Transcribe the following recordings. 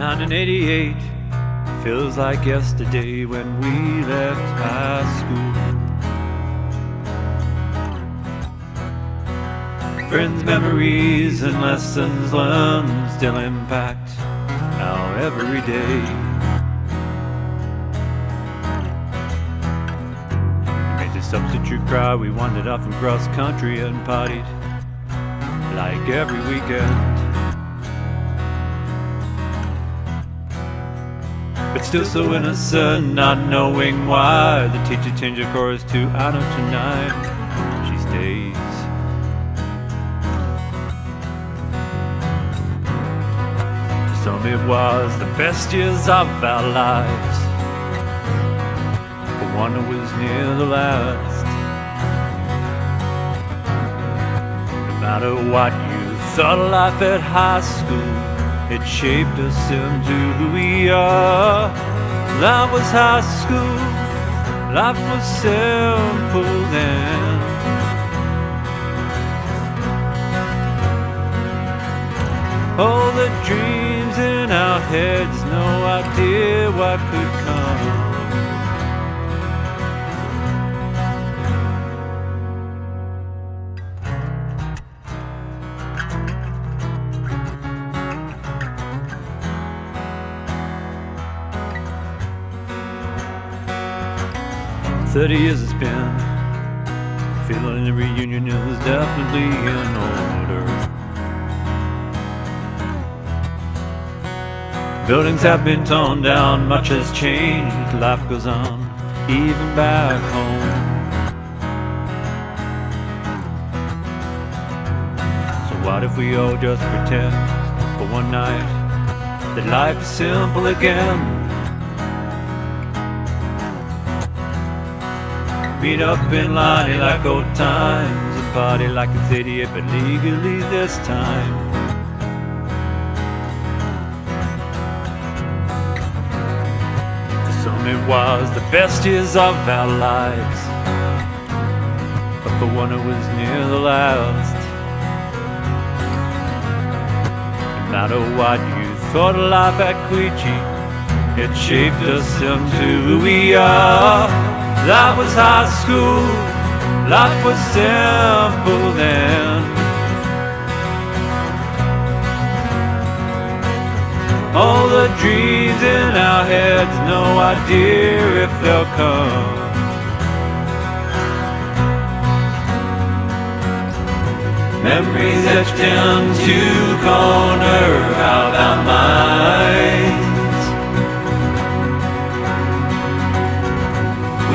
1988 feels like yesterday when we left high school. Friends, memories, and lessons learned still impact our everyday. We made the substitute cry, we wandered off and cross country and partied like every weekend. But still so innocent, not knowing why. The teacher changed the chorus to I know tonight. She stays. Some it was the best years of our lives. For one it was near the last. No matter what you thought of life at high school it shaped us into who we are. That was high school. Life was simple then. All the dreams in our heads, no idea what could come. Thirty years it's been. Feeling the reunion is definitely in order. Buildings have been torn down, much has changed. Life goes on, even back home. So what if we all just pretend for one night that life is simple again? Meet up in line like old times. And party like it's 88 but legally this time. Some it was the best years of our lives. But for one it was near the last. No matter what you thought of life at Queechee It shaped us into who we are that was high school, life was simple then. All the dreams in our heads, no idea if they'll come. Memories etched into corner of our minds.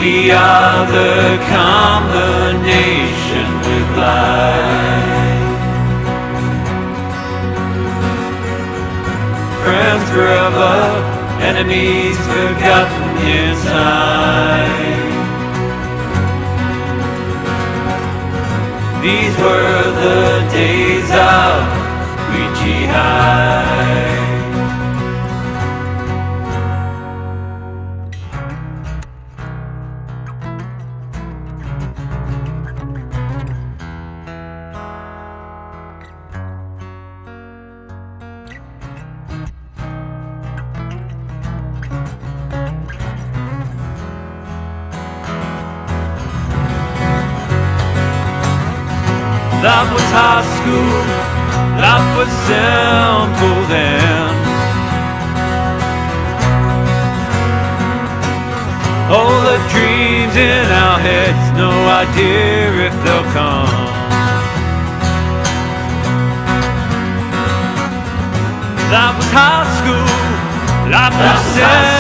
We are the combination with life. Friends forever, enemies forgotten in time. These were the days of Queechee High. That was high school, life was simple then. All the dreams in our heads, no idea if they'll come. That was high school, life was simple.